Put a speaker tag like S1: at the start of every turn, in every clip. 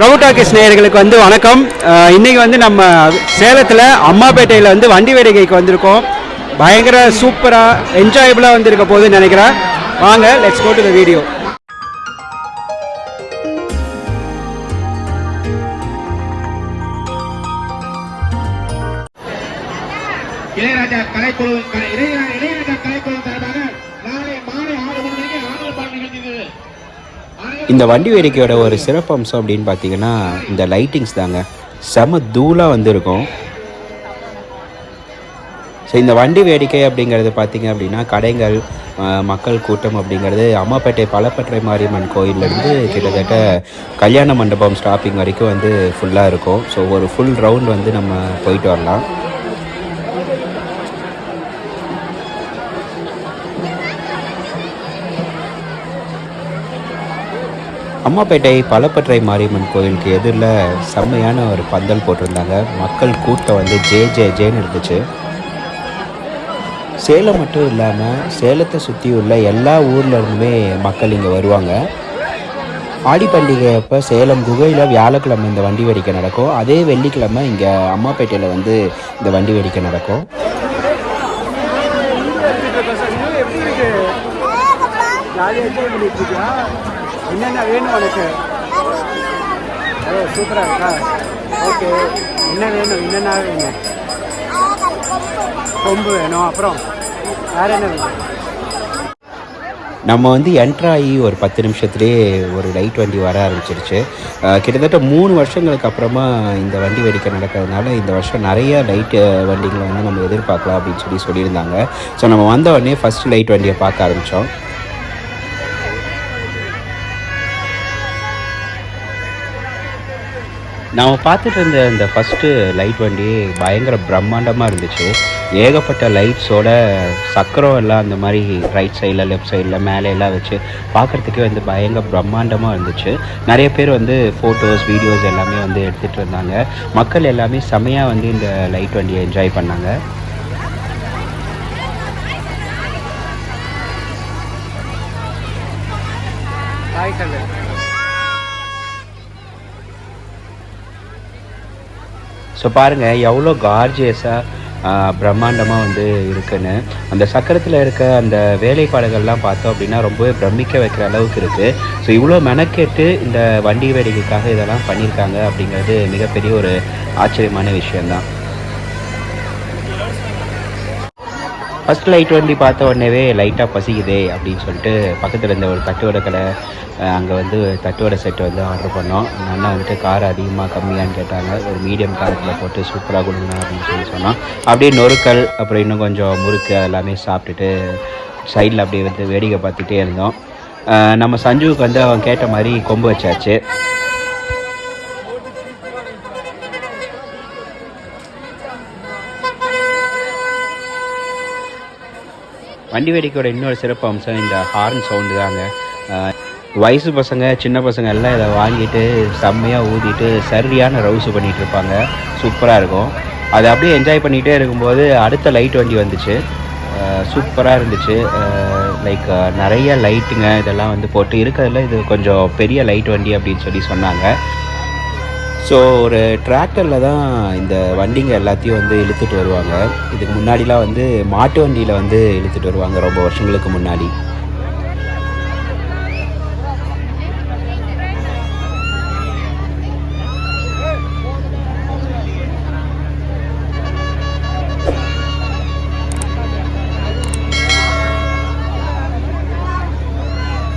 S1: பிரபு talkies நேயர்களுக்கு வந்து வணக்கம். இன்றைக்கி வந்து நம்ம சேலத்தில் அம்மாப்பேட்டையில் வந்து வண்டி வேடிக்கைக்கு வந்திருக்கோம். பயங்கர சூப்பராக என்ஜாயபுளாக வந்திருக்க போகுதுன்னு நினைக்கிறேன். வாங்க let's go to the video
S2: Ilaiyaraaja கலைக்குழு Ilaiyaraaja கலை
S3: இந்த வண்டி வேடிக்கையோட ஒரு சிறப்பு அம்சம் அப்படின்னு பார்த்தீங்கன்னா இந்த லைட்டிங்ஸ் தாங்க. செம தூளாக வந்திருக்கும். ஸோ இந்த வண்டி வேடிக்கை அப்படிங்கிறது பார்த்தீங்க அப்படின்னா கடைகள் மக்கள் கூட்டம் அப்படிங்கிறது அம்மாப்பேட்டை பலப்பற்றை மாரியம்மன் கோயிலேருந்து கிட்டத்தட்ட கல்யாண மண்டபம் ஸ்டாப்பிங் வரைக்கும் வந்து ஃபுல்லாக இருக்கும். ஸோ ஒரு ஃபுல் ரவுண்ட் வந்து நம்ம போயிட்டு வரலாம். அம்மாப்பேட்டை பலப்பற்றை மாரியம்மன் கோயிலுக்கு எதிரில் செம்மையான ஒரு பந்தல் போட்டிருந்தாங்க. மக்கள் கூட்டம் வந்து ஜே ஜே ஜேன்னு இருந்துச்சு. சேலம் மட்டும் இல்லாமல் சேலத்தை சுற்றி உள்ள எல்லா ஊர்லேருந்துமே மக்கள் இங்கே வருவாங்க. ஆடி பண்டிகை அப்போ சேலம் குகையில் வியாழக்கிழமை இந்த வண்டி வேடிக்கை நடக்கும். அதே வெள்ளிக்கிழமை இங்கே அம்மாப்பேட்டையில் வந்து இந்த வண்டி வேடிக்கை நடக்கும்.
S1: ஜாலியாக என்ஜாய் பண்ணிட்டு இருக்கியா? என்னென்ன வேணும் உனக்கு? ஓ சூப்பராக இருக்கா? ஓகே என்ன வேணும்? என்னென்ன வேணும்? கொம்பு வேணும். அப்புறம் வேறு என்ன வேணும்?
S3: நம்ம வந்து என்ட்ராகி ஒரு பத்து நிமிஷத்துலேயே ஒரு லைட் வண்டி வர ஆரம்பிச்சிருச்சு. கிட்டத்தட்ட மூணு வருஷங்களுக்கு அப்புறமா இந்த வண்டி வேடிக்கை நடக்கிறதுனால இந்த வருஷம் நிறைய லைட் வண்டிகளை வந்து நம்ம எதிர்பார்க்கலாம் அப்படின்னு சொல்லி சொல்லியிருந்தாங்க. ஸோ நம்ம வந்த உடனே ஃபஸ்ட் லைட் வண்டியை பார்க்க ஆரம்பித்தோம் நாம் பார்த்துட்டு இருந்த இந்த ஃபஸ்ட்டு லைட் வண்டி பயங்கர பிரம்மாண்டமாக இருந்துச்சு. ஏகப்பட்ட லைட்ஸோட சக்கரம் எல்லாம் அந்த மாதிரி ரைட் சைடில் லெஃப்ட் சைடில் மேலே எல்லாம் வச்சு பார்க்குறதுக்கே வந்து பயங்கர பிரம்மாண்டமாக இருந்துச்சு. நிறைய பேர் வந்து ஃபோட்டோஸ் வீடியோஸ் எல்லாமே வந்து எடுத்துகிட்டு இருந்தாங்க. மக்கள் எல்லாமே செமையாக வந்து இந்த லைட் வண்டியை என்ஜாய் பண்ணாங்க.
S1: பாய் கல்லு
S3: ஸோ பாருங்கள் எவ்வளோ கார்ஜியஸாக பிரம்மாண்டமாக வந்து இருக்குன்னு. அந்த சக்கரத்தில் இருக்க அந்த வேலைப்பாடுகள்லாம் பார்த்தோம் அப்படின்னா ரொம்பவே பிரமிக்க வைக்கிற அளவுக்கு இருக்குது ஸோ இவ்வளோ மெனக்கெட்டு இந்த வண்டி வேடிக்கைக்காக இதெல்லாம் பண்ணியிருக்காங்க அப்படிங்கிறது மிகப்பெரிய ஒரு ஆச்சரியமான விஷயந்தான் ஃபஸ்ட் லைட் வண்டி பார்த்த உடனேவே லைட்டாக பசிக்குதே அப்படின்னு சொல்லிட்டு பக்கத்தில் இருந்த ஒரு தட்டுவடை கடை அங்கே வந்து தட்டுவடை செட்டு வந்து ஆர்டர் பண்ணோம். அண்ணா வந்துட்டு கார் அதிகமாக கம்மியான்னு கேட்டாங்க. ஒரு மீடியம் காரத்தில் போட்டு சூப்பராக கொடுங்க அப்படின்னு சொல்லி சொன்னோம் அப்படியே நொறுக்கல் அப்புறம் இன்னும் கொஞ்சம் முறுக்கு எல்லாமே சாப்பிட்டுட்டு சைடில் அப்படியே வந்து வேடிக்கை பார்த்துட்டே இருந்தோம். நம்ம சஞ்சுவுக்கு வந்து அவன் கேட்ட மாதிரி கொம்பு வச்சாச்சு. வண்டி வேடிக்கையோட இன்னொரு சிறப்பு அம்சம் இந்த ஹார்ன் சவுண்டு தாங்க. வயசு பசங்க சின்ன பசங்க எல்லாம் இதை வாங்கிட்டு செம்மையாக ஊதிட்டு சரியான ரவுசு பண்ணிகிட்டு இருப்பாங்க. சூப்பராக இருக்கும். அதை அப்படியே என்ஜாய் பண்ணிகிட்டே இருக்கும்போது அடுத்த லைட் வண்டி வந்துச்சு. சூப்பராக இருந்துச்சு. லைக் நிறைய லைட்டுங்க இதெல்லாம் வந்து போட்டு இருக்கிறதுல இது கொஞ்சம் பெரிய லைட் வண்டி அப்படின்னு சொல்லி சொன்னாங்க. ஸோ ஒரு டிராக்டரில் தான் இந்த வண்டிங்க எல்லாத்தையும் வந்து இழுத்துட்டு வருவாங்க. இதுக்கு முன்னாடிலாம் வந்து மாட்டு வண்டியில் வந்து இழுத்துட்டு வருவாங்க ரொம்ப வருஷங்களுக்கு முன்னாடி.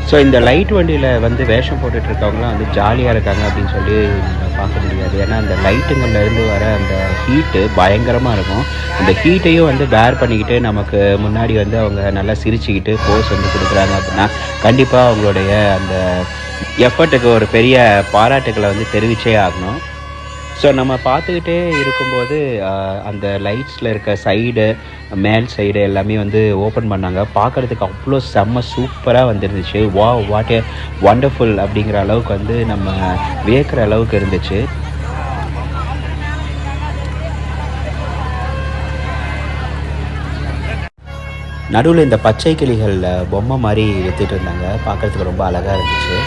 S3: ஸோ இந்த லைட் வண்டியில் வந்து வேஷம் போட்டுட்டு இருக்கவங்களாம் வந்து ஜாலியாக இருக்காங்க அப்படின்னு சொல்லி பார்க்க முடியாது. ஏன்னா அந்த லைட்டுங்கள்லேருந்து வர அந்த ஹீட்டு பயங்கரமாக இருக்கும். அந்த ஹீட்டையும் வந்து பேர் பண்ணிக்கிட்டு நமக்கு முன்னாடி வந்து அவங்க நல்லா சிரிச்சுக்கிட்டு போஸ் வந்து கொடுக்குறாங்க அப்படின்னா கண்டிப்பாக அவங்களுடைய அந்த எஃபர்ட்டுக்கு ஒரு பெரிய பாராட்டுக்களை வந்து தெரிவிச்சே ஆகணும். ஸோ நம்ம பார்த்துக்கிட்டே இருக்கும்போது அந்த லைட்ஸில் இருக்க சைடு மேல் சைடு எல்லாமே வந்து ஓப்பன் பண்ணாங்க. பார்க்குறதுக்கு அவ்வளோ செம்ம சூப்பராக வந்துருந்துச்சு. வா வாட் ஏ வண்டர்ஃபுல் அப்படிங்கிற அளவுக்கு வந்து நம்ம வியக்கிற அளவுக்கு இருந்துச்சு. நடுவில் இந்த பச்சை கிளிகளில் பொம்மை மாதிரி வித்துட்டு இருந்தாங்க. பார்க்குறதுக்கு ரொம்ப அழகாக இருந்துச்சு.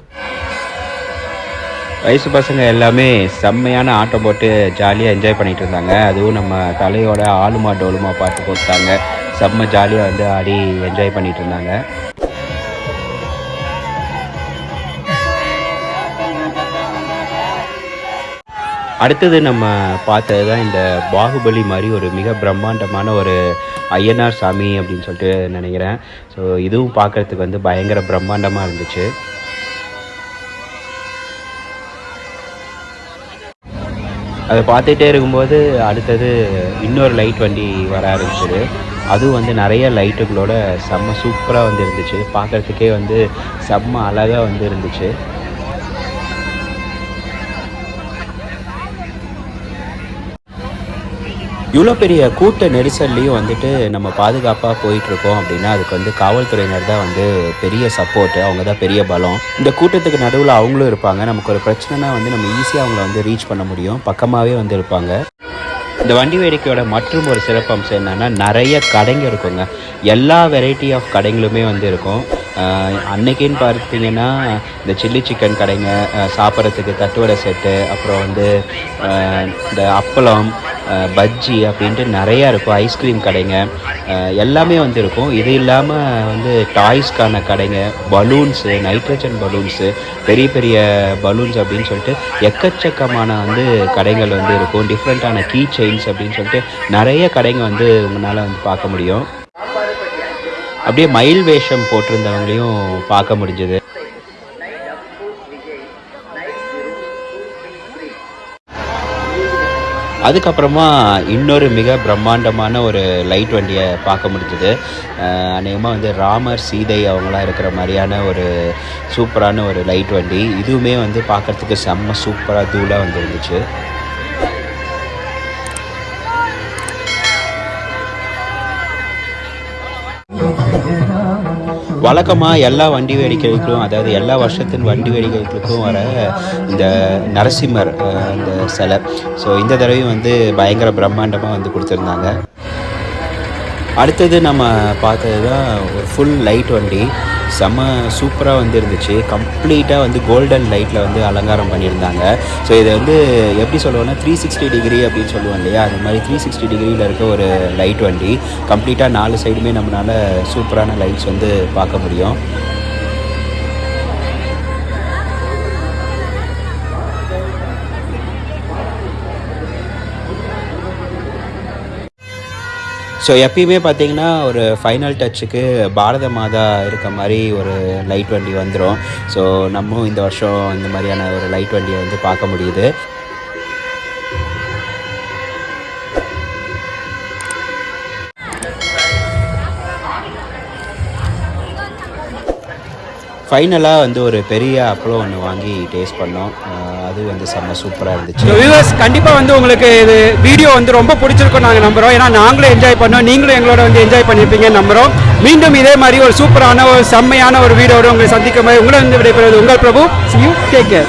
S3: வயசு பசங்க எல்லாமே செம்மையான ஆட்டம் போட்டு ஜாலியாக என்ஜாய் பண்ணிட்டு இருந்தாங்க. அதுவும் நம்ம தலையோட ஆளுமா டோலுமா பாட்டு போட்டாங்க. செம்ம ஜாலியாக வந்து ஆடி என்ஜாய் பண்ணிட்டு இருந்தாங்க. அடுத்தது நம்ம பார்த்தது தான் இந்த பாகுபலி மாதிரி ஒரு மிக பிரம்மாண்டமான ஒரு ஐயனார் சாமி அப்படின்னு சொல்லிட்டு நினைக்கிறேன். ஸோ இதுவும் பார்க்கறதுக்கு வந்து பயங்கர பிரம்மாண்டமாக இருந்துச்சு. அதை பார்த்துட்டே இருக்கும்போது அடுத்தது இன்னொரு லைட் வண்டி வர ஆரம்பிச்சது. அதுவும் வந்து நிறைய லைட்டுகளோட செம்ம சூப்பராக வந்து இருந்துச்சு. பார்க்குறதுக்கே வந்து செம்ம அழகாக வந்து இருந்துச்சு. இவ்வளோ பெரிய கூட்ட நெரிசல்லையும் வந்துட்டு நம்ம பாதுகாப்பாக போயிட்டுருக்கோம் அப்படின்னா அதுக்கு வந்து காவல்துறையினர் தான் வந்து பெரிய சப்போர்ட்டு அவங்க தான் பெரிய பலம். இந்த கூட்டத்துக்கு நடுவில் அவங்களும் இருப்பாங்க. நமக்கு ஒரு பிரச்சனைனா வந்து நம்ம ஈஸியாக அவங்கள வந்து ரீச் பண்ண முடியும். பக்கமாகவே வந்து இருப்பாங்க. இந்த வண்டி வேடிக்கையோட மற்றும் ஒரு சிறப்பம்சம் என்னென்னா நிறைய கடைங்க இருக்குங்க. எல்லா வெரைட்டி ஆஃப் கடைங்களுமே வந்து இருக்கும். அன்னைக்குன்னு பார்த்தீங்கன்னா இந்த சில்லி சிக்கன் கடைங்க சாப்பிட்றதுக்கு தட்டுவடை செட்டு அப்புறம் வந்து இந்த அப்பளம் பஜ்ஜி அப்படின்ட்டு நிறையா இருக்கும் ஐஸ்கிரீம் கடைங்க. எல்லாமே வந்து இருக்கும் இது இல்லாமல் வந்து டாய்ஸ்க்கான கடைங்க பலூன்ஸு நைட்ரஜன் பலூன்ஸு பெரிய பெரிய பலூன்ஸ் அப்படின்னு சொல்லிட்டு எக்கச்சக்கமான வந்து கடைகள் வந்து இருக்கும். டிஃப்ரெண்ட்டான கீ செயின்ஸ் அப்படின்னு சொல்லிட்டு நிறைய கடைங்க வந்து உங்களால் வந்து பார்க்க முடியும். அப்படியே மயில் வேஷம் போட்டிருந்தவங்களையும் பார்க்க முடிஞ்சது. அதுக்கப்புறமா இன்னொரு மிக பிரம்மாண்டமான ஒரு லைட் வண்டியை பார்க்க முடிஞ்சது. அநேகமாக வந்து ராமர் சீதை அவங்களாம் இருக்கிற மாதிரியான ஒரு சூப்பரான ஒரு லைட் வண்டி. இதுவுமே வந்து பார்க்கறதுக்கு செம்ம சூப்பராக தூளாக வந்து வழக்கமாக எல்லா வண்டி வேடிக்கைகளுக்கும் அதாவது எல்லா வருஷத்தின் வண்டி வேடிக்கைகளுக்கும் வர இந்த நரசிம்மர் அந்த சிலை. ஸோ இந்த தடவையும் வந்து பயங்கர பிரம்மாண்டமாக வந்து கொடுத்துருந்தாங்க. அடுத்தது நம்ம பார்த்தது தான் ஒரு ஃபுல் லைட் வண்டி. செம்ம சூப்பராக வந்து இருந்துச்சு கம்ப்ளீட்டாக வந்து கோல்டன் லைட்டில் வந்து அலங்காரம் பண்ணியிருந்தாங்க. ஸோ இதை வந்து எப்படி சொல்லுவோன்னா த்ரீ சிக்ஸ்டி டிகிரி அப்படின்னு சொல்லுவோம் இல்லையா? அந்த மாதிரி த்ரீ சிக்ஸ்டி டிகிரியில் இருக்க ஒரு லைட் வண்டி. கம்ப்ளீட்டாக நாலு சைடுமே நம்மளால் சூப்பரான லைட்ஸ் வந்து பார்க்க முடியும். ஸோ எப்பயுமே பார்த்தீங்கன்னா ஒரு ஃபைனல் டச்சுக்கு பாரத மாதா இருக்க மாதிரி ஒரு லைட் வண்டி வந்துடும் ஸோ நம்மளும் இந்த வருஷம் இந்த மாதிரியான ஒரு லைட் வண்டியை வந்து பார்க்க முடியுது. ஃபைனலாக வந்து ஒரு பெரிய அப்பளம் ஒன்று வாங்கி டேஸ்ட் பண்ணோம். அது வந்து செம்ம சூப்பராக இருந்துச்சு.
S1: வியூவர்ஸ் கண்டிப்பாக வந்து உங்களுக்கு இது வீடியோ வந்து ரொம்ப பிடிச்சிருக்கும் நாங்கள் நம்புகிறோம் ஏன்னா நாங்களும் என்ஜாய் பண்ணோம். நீங்களும் எங்களோட வந்து என்ஜாய் பண்ணியிருப்பீங்கன்னு நம்புகிறோம் மீண்டும் இதே மாதிரி ஒரு சூப்பரான ஒரு செம்மையான ஒரு வீடியோட உங்களை சந்திக்கும் போது உங்களை வந்து விடைபெறுவது உங்கள் Prabhu. See you take care